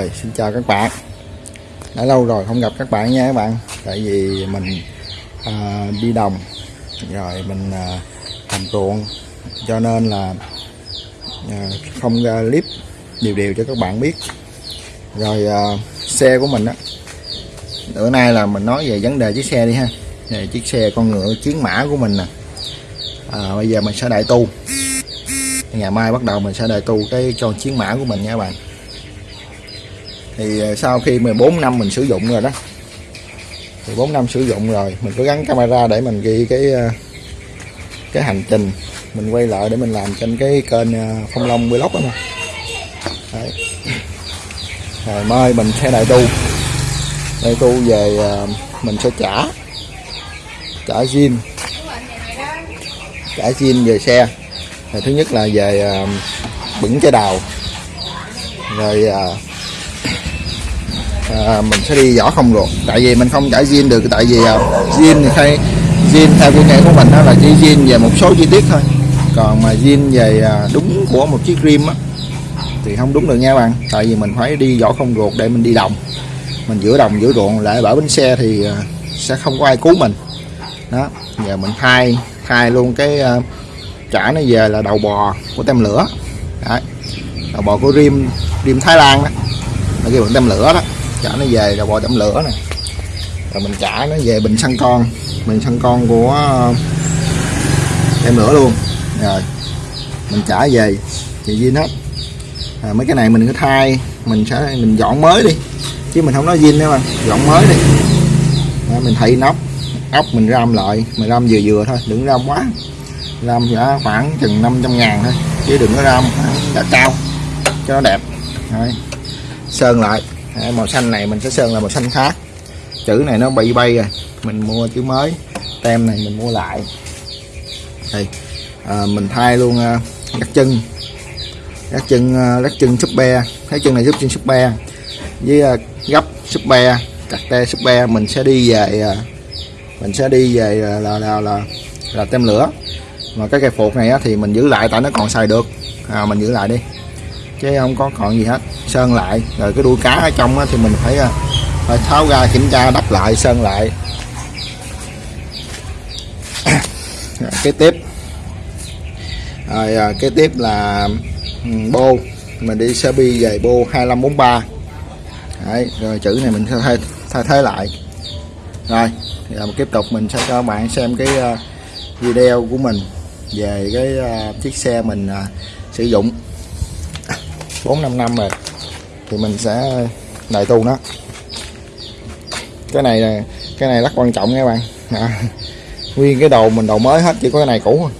Rồi, xin chào các bạn. Đã lâu rồi không gặp các bạn nha các bạn. Tại vì mình à, đi đồng Rồi mình à, làm ruộng Cho nên là à, không ra clip điều điều cho các bạn biết. Rồi à, xe của mình á Bữa nay là mình nói về vấn đề chiếc xe đi ha. Về Chiếc xe con ngựa chiến mã của mình nè. À, Bây giờ mình sẽ đại tu. Ngày mai bắt đầu mình sẽ đại tu cái cho chiến mã của mình nha các bạn thì ờ, sau khi 14 năm mình sử dụng rồi đó. 14 năm sử dụng rồi, mình có gắn camera để mình ghi cái ờ, cái hành trình. Mình quay lại để mình làm trên cái kênh ờ, phong long vlog đó mà. Đấy. rồi, mai mình sẽ đại tu. Đại tu về mình sẽ trả trả zin. Trả zin về xe. Rồi thứ nhất là về bửng trái đào. Rồi à, mình sẽ đi vỏ không ruột tại vì mình không trả zin được tại vì à, zin thì hay zin theo kinh nghệ của mình đó là chỉ zin về một số chi tiết thôi. Còn mà zin về uh, đúng của một chiếc rim á thì không đúng được nha bạn. Tại vì mình phải đi vỏ không ruột để mình đi đồng. Mình giữa đồng giữa ruộng lại bảo bánh xe thì uh, sẽ không có ai cứu mình. Đó giờ mình thay thay luôn cái uh, trả nó về là đầu bò của tem lửa. Đấy. đầu bò của rim rim Thái Lan đó. Nó kêu bằng tem lửa đó chả nó về rồi bò chậm lửa này rồi mình trả nó về bình xăng con. Bình xăng con của ờ, em lửa luôn. Rồi mình trả về. Thì zin hết. À, mấy cái này mình cứ thay. Mình sẽ mình dọn mới đi. Chứ mình không nói zin đâu mà. Dọn mới đi. À, mình thay nóc ốc mình ram lại. Mình ram vừa vừa thôi. Đừng ram quá. Ram giá khoảng chừng 500 ngàn thôi. Chứ đừng có ram giá cao. Cho nó đẹp. Đấy. sơn lại màu xanh này mình sẽ sơn là màu xanh khác. Chữ này nó bị bay rồi mình mua chữ mới. Tem này mình mua lại. Thì à, mình thay luôn à, gắt chân. Gắt chân à, gắt chân súp be. Thấy chân này giúp chân súp be. Với à, gấp súp be cặt te súp be mình sẽ đi về à, mình sẽ đi về là là là, là, là tem lửa. Mà cái cây phục này á, thì mình giữ lại tại nó còn xài được. À, mình giữ lại đi chứ không có còn gì hết. Sơn lại. Rồi cái đuôi cá ở trong thì mình phải à, phải tháo ra kiểm tra đắp lại sơn lại. Cái tiếp. Rồi à, cái tiếp là ừ, bô. Mình đi xe bi về bô 2543 Đấy, rồi chữ này mình sẽ thay, thay thế lại. Rồi giờ tiếp tục mình sẽ cho bạn xem cái uh, video của mình về cái uh, chiếc xe mình uh, sử dụng. 4 5 năm rồi thì mình sẽ đại tu nó cái này là cái này rất quan trọng nha các bạn. À, nguyên cái đồ mình đồ mới hết chỉ có cái này cũ thôi.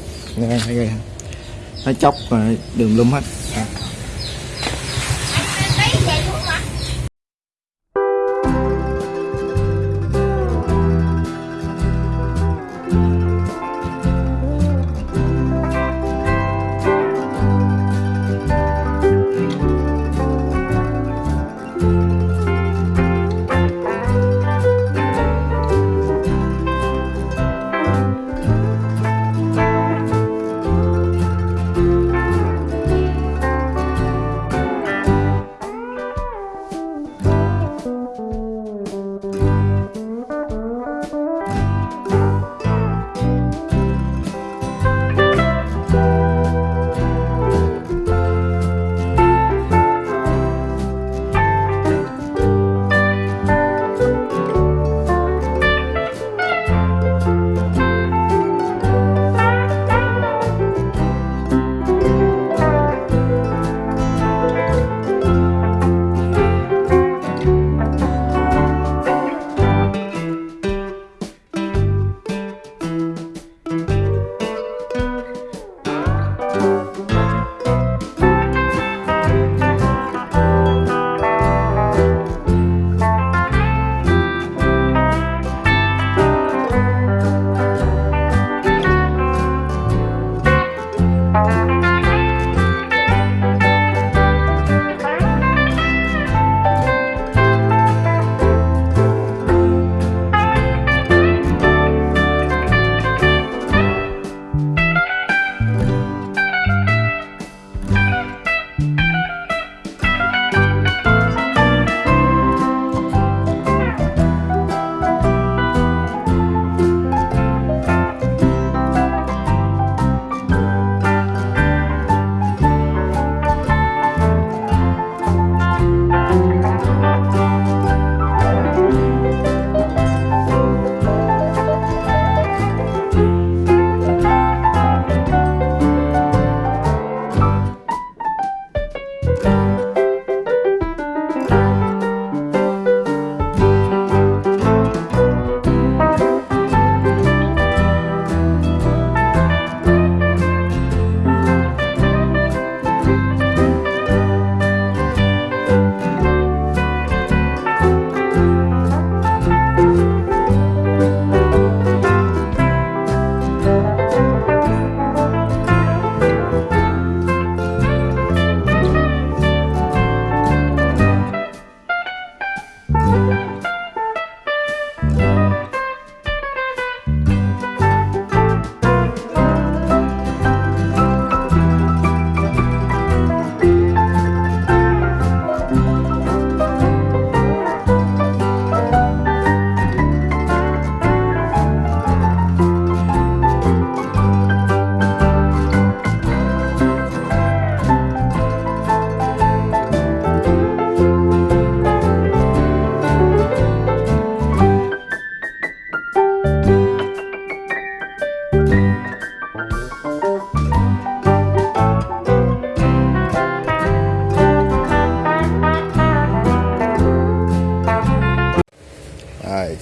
Nó chóc đường lum hết.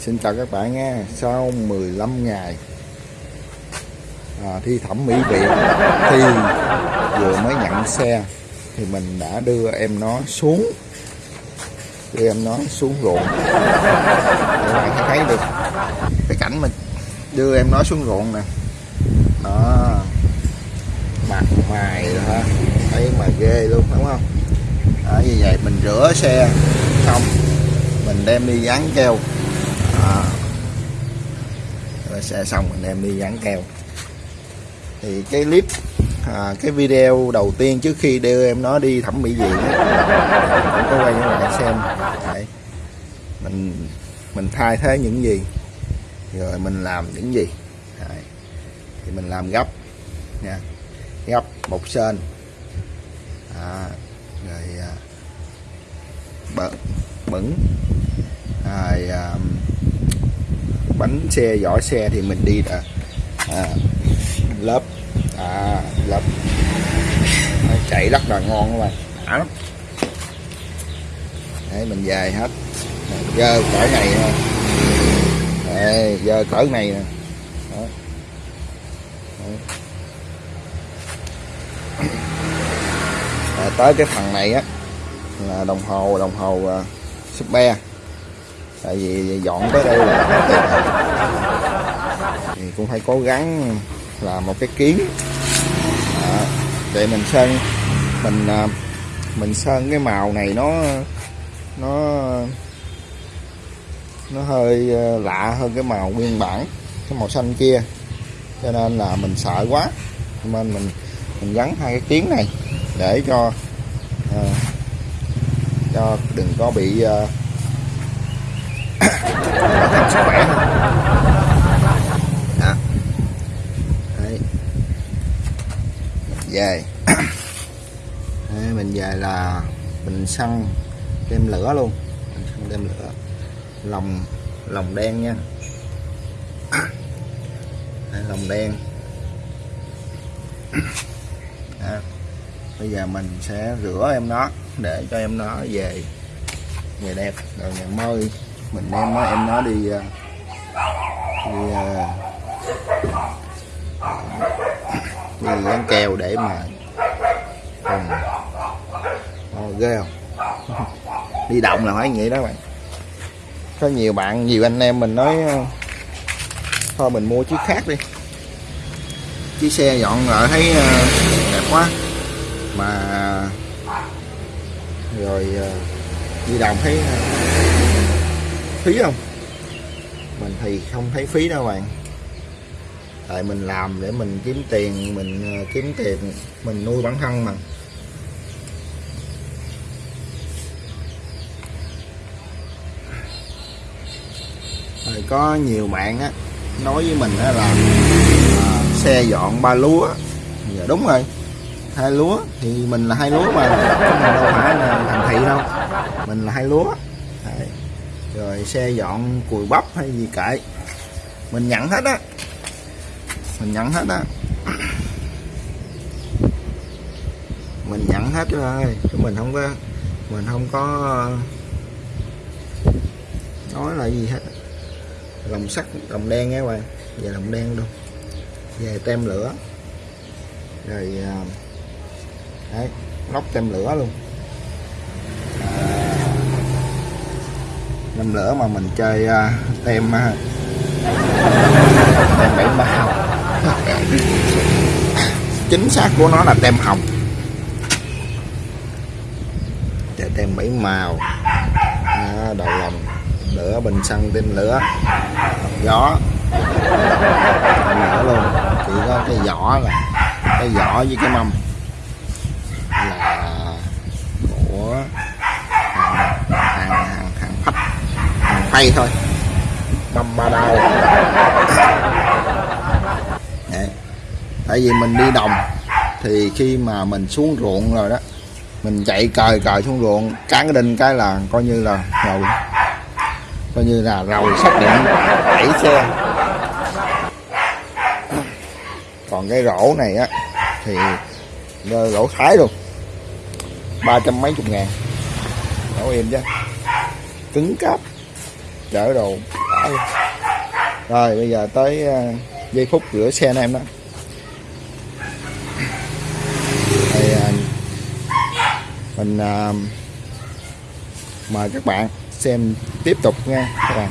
Xin chào các bạn nha. Sau 15 ngày à, thi thẩm mỹ viện thì vừa mới nhận xe thì mình đã đưa em nó xuống đưa em nó xuống ruộng. Các bạn thấy, thấy được cái cảnh mình đưa em nó xuống ruộng nè. Đó mặt mày rồi ha thấy mà ghê luôn đúng không? Đó, như vậy mình rửa xe xong mình đem đi dán keo sẽ xe xong anh em đi dán keo. Thì cái clip à, cái video đầu tiên trước khi đưa em nó đi thẩm mỹ viện cũng có quay cho các bạn xem. Đấy. mình mình thay thế những gì rồi mình làm những gì. Đấy. thì mình làm gấp nha. Gấp bột sên. À, rồi à, bẩn bẩn. Rồi à, bánh xe vỏ xe thì mình đi à, à, lớp à, lớp. Chạy rất là ngon các bạn. Đã lắm đấy mình dài hết. Dơ cỡ này nè. Giờ dơ cỡ này nè. À, tới cái phần này á là đồng hồ đồng hồ uh, super tại vì dọn tới đây là thì cũng phải cố gắng là một cái kiến. À, để mình sơn mình à, mình sơn cái màu này nó nó nó hơi à, lạ hơn cái màu nguyên bản cái màu xanh kia. Cho nên là mình sợ quá. Nên mình mình gắn hai cái kiến này để cho à, cho đừng có bị à, không sức khỏe thôi Đó. Đấy. Về. Đấy, mình về là mình xăng đem lửa luôn. Mình xăng đem lửa. Lòng lòng đen nha. Đấy, lòng đen. Đó. bây giờ mình sẽ rửa em nó để cho em nó về về đẹp rồi ngày mơi mình em nói em nói đi ờ, đi ờ, đi ăn kèo để mà còn oh, ghê không? Đi động là phải vậy đó bạn. Có nhiều bạn nhiều anh em mình nói thôi mình mua chiếc khác đi. Chiếc xe dọn lại thấy đẹp quá. Mà rồi đi động thấy phí không? Mình thì không thấy phí đâu bạn. Tại mình làm để mình kiếm tiền mình ờ, kiếm tiền mình nuôi bản thân mà. Rồi có nhiều bạn á nói với mình á là à, xe dọn ba lúa. Dạ đúng rồi hai lúa. Thì mình là hai lúa mà mình đâu phải là thành thị đâu. Mình là hai lúa rồi xe dọn cùi bắp hay gì kệ. Mình nhận hết á. Mình nhận hết á. Mình nhận hết rồi. Chứ mình không có, mình không có nói là gì hết. Lòng sắt lòng đen nghe bạn về lòng đen luôn. Về tem lửa. Rồi à, đấy lóc tem lửa luôn. Năm lửa mà mình chơi uh, tem uh, tem bảy màu chính xác của nó là tem hồng. Chơi tem bảy màu. À, đầu lòng. Lửa bình xăng tem lửa. Gió. Nữa lửa luôn. Chỉ có cái vỏ là cái vỏ với cái mâm. Phay thôi. Mâm ba Đấy. tại vì mình đi đồng thì khi mà mình xuống ruộng rồi đó mình chạy cời cời xuống ruộng cán cái đinh cái là coi như là rồi coi như là rồi xác định đẩy xe còn cái rổ này á thì rổ thái luôn. Ba trăm mấy chục ngàn. Rổ em chứ. Cứng cáp chở đồ. Luôn rồi, bây giờ tới ờ, giây phút rửa xe anh em đó. Thì ờ, mình ờ, mời các bạn xem tiếp tục nha. Các bạn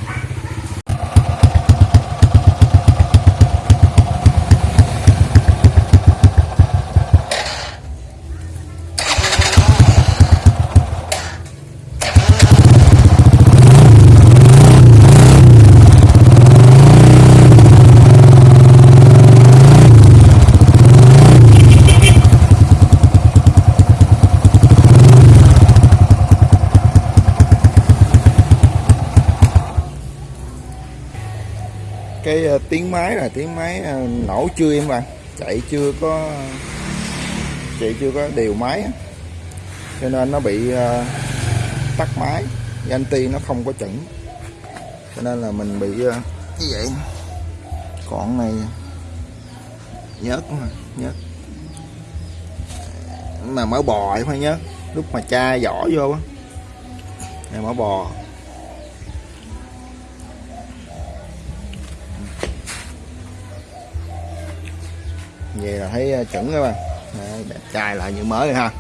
cái uh, tiếng máy là tiếng máy ờ, nổ chưa em bạn chạy chưa có, chạy chưa có điều máy cho nên nó bị ờ, tắt máy, anti nó không có chuẩn. Cho nên là mình bị ờ, như vậy còn này, nhớt mà nhớt. Mà mở bò phải nhớ lúc mà cha giỏ vô á. Này mở bò. Về là thấy ờ, chuẩn các bạn. Đấy, đẹp trai lại như mới ha.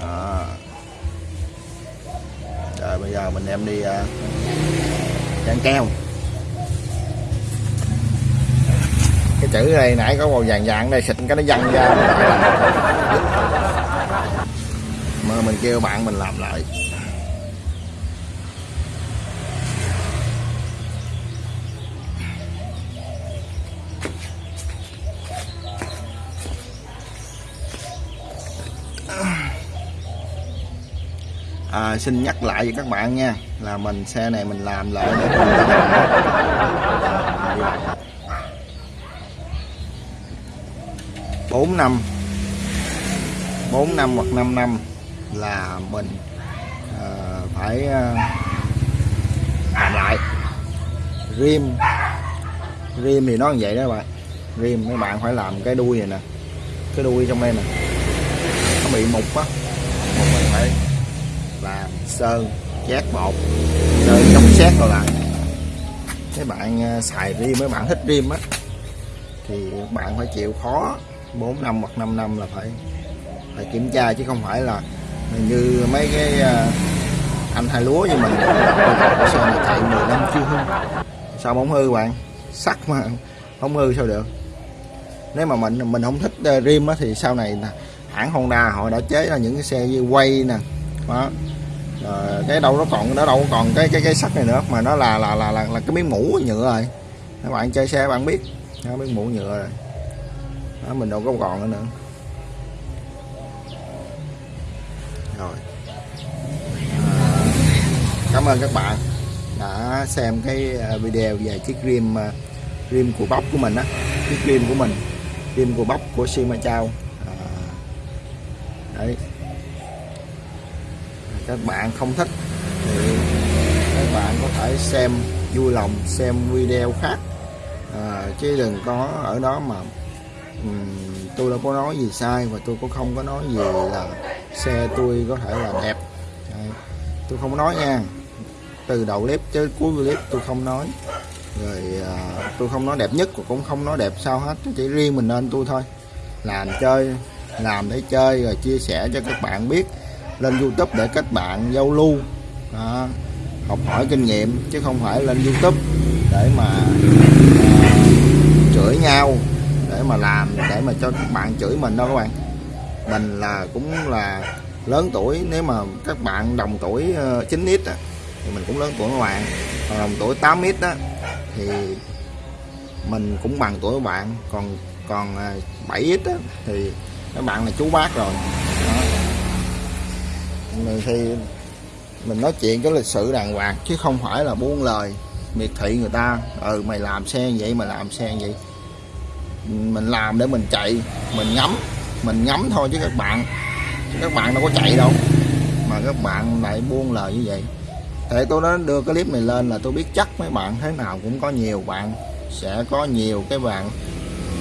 Đó. rồi bây giờ mình em đi uh, dán keo cái chữ này nãy có màu vàng vàng đây xịt cái nó văng ra. Mà mình kêu bạn mình làm lại. À, xin nhắc lại với các bạn nha là mình xe này mình làm lại để bốn năm bốn năm hoặc 5 năm là mình uh, phải uh, làm lại. Rim rim thì nó như vậy đó bạn. Rim mấy bạn phải làm cái đuôi này nè cái đuôi trong đây nè. Nó bị mục á mục mình phải làm sơn, chát bột sơn chống xét rồi lại. Cái bạn à, xài riêng mấy bạn thích rim á, thì bạn phải chịu khó 4 năm hoặc 5 năm là phải phải kiểm tra, chứ không phải là như mấy cái à, anh hai lúa như mình. Sơn này chạy 10 năm chưa hư. Sao không hư bạn? Sắt mà không hư sao được. Nếu mà mình mình không thích à, rim á thì sau này hãng Honda họ đã chế ra những cái xe như quay nè, đó rồi cái đâu nó còn nó đâu còn cái cái cái sắt này nữa mà nó là là là là, là cái miếng mũ nhựa rồi. Các bạn chơi xe bạn biết nó miếng mũ nhựa rồi. Đó, mình đâu có còn nữa, nữa. Rồi. À, cảm ơn các bạn đã xem cái ờ, video về chiếc rim rim của bóc của mình á chiếc rim của mình rim của bóc của Sima các bạn không thích thì các bạn có thể xem vui lòng xem video khác. À, chứ đừng có ở đó mà um, tôi đâu có nói gì sai và tôi cũng không có nói gì là xe tôi có thể là đẹp. À, tôi không nói nha. Từ đầu clip tới cuối clip tôi không nói. Rồi à, tôi không nói đẹp nhất và cũng không nói đẹp sao hết chỉ riêng mình nên tôi thôi. Làm chơi làm để chơi rồi chia sẻ cho các bạn biết lên YouTube để kết bạn giao lưu. Đó, học hỏi kinh nghiệm chứ không phải lên YouTube để mà à, chửi nhau để mà làm để mà cho các bạn chửi mình đâu các bạn. Mình là cũng là lớn tuổi nếu mà các bạn đồng tuổi ờ, uh, 9x á, thì mình cũng lớn tuổi các bạn. Còn đồng tuổi 8x đó thì mình cũng bằng tuổi các bạn. Còn còn à, 7x á, thì các bạn là chú bác rồi. Đó mình thì mình nói chuyện cái lịch sự đàng hoàng, chứ không phải là buông lời, miệt thị người ta. Ừ mày làm xe vậy mà làm xe vậy. Mình làm để mình chạy, mình ngắm mình ngắm thôi chứ các bạn các bạn đâu có chạy đâu. Mà các bạn lại buông lời như vậy. Để tôi đã đưa cái clip này lên là tôi biết chắc mấy bạn thế nào cũng có nhiều bạn, sẽ có nhiều cái bạn,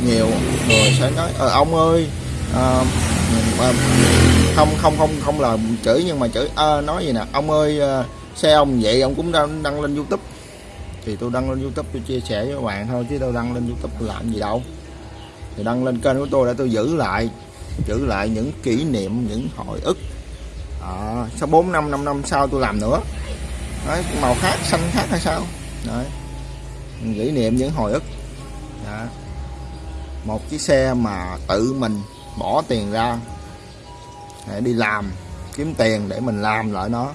nhiều người sẽ nói ờ ông ơi à, à, không không không không là chửi nhưng mà chửi à, nói gì nè. Ông ơi ờ, xe ông vậy ông cũng đăng, đăng lên youtube. Thì tôi đăng lên youtube tôi chia sẻ với các bạn thôi chứ tôi đăng lên youtube tôi làm gì đâu. Thì đăng lên kênh của tôi để tôi giữ lại giữ lại những kỷ niệm những hồi ức. À, sau 4 năm 5 năm sau tôi làm nữa. Đấy, màu khác xanh khác hay sao? Đấy. kỷ niệm những hồi ức. Đó. một chiếc xe mà tự mình bỏ tiền ra để đi làm, kiếm tiền để mình làm lại nó.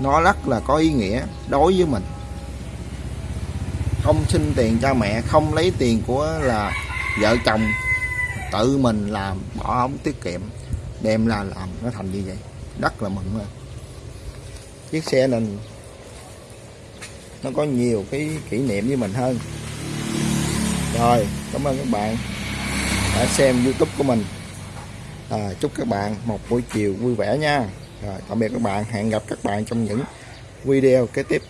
Nó rất là có ý nghĩa đối với mình. Không xin tiền cha mẹ, không lấy tiền của là vợ chồng, tự mình làm, bỏ ống tiết kiệm, đem ra làm, nó thành như vậy. Rất là mừng rồi chiếc xe này, nó có nhiều cái kỷ niệm với mình hơn. Rồi, cảm ơn các bạn đã xem youtube của mình. À, chúc các bạn một buổi chiều vui vẻ nha. Rồi tạm biệt các bạn. Hẹn gặp các bạn trong những video kế tiếp.